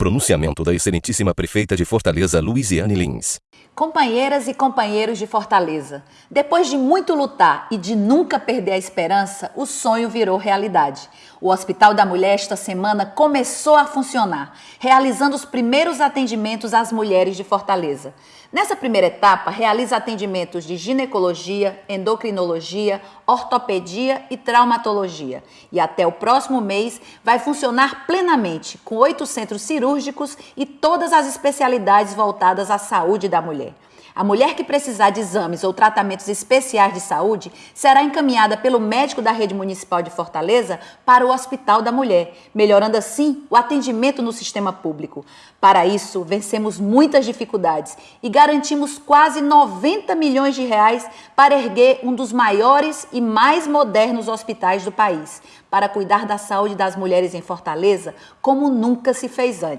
Pronunciamento da excelentíssima prefeita de Fortaleza, Luiziane Lins. Companheiras e companheiros de Fortaleza, depois de muito lutar e de nunca perder a esperança, o sonho virou realidade. O Hospital da Mulher esta semana começou a funcionar, realizando os primeiros atendimentos às mulheres de Fortaleza. Nessa primeira etapa, realiza atendimentos de ginecologia, endocrinologia, ortopedia e traumatologia. E até o próximo mês vai funcionar plenamente, com oito centros cirúrgicos e todas as especialidades voltadas à saúde da mulher. A mulher que precisar de exames ou tratamentos especiais de saúde será encaminhada pelo médico da rede municipal de Fortaleza para o Hospital da Mulher, melhorando assim o atendimento no sistema público. Para isso, vencemos muitas dificuldades e garantimos quase 90 milhões de reais para erguer um dos maiores e mais modernos hospitais do país, para cuidar da saúde das mulheres em Fortaleza como nunca se fez antes.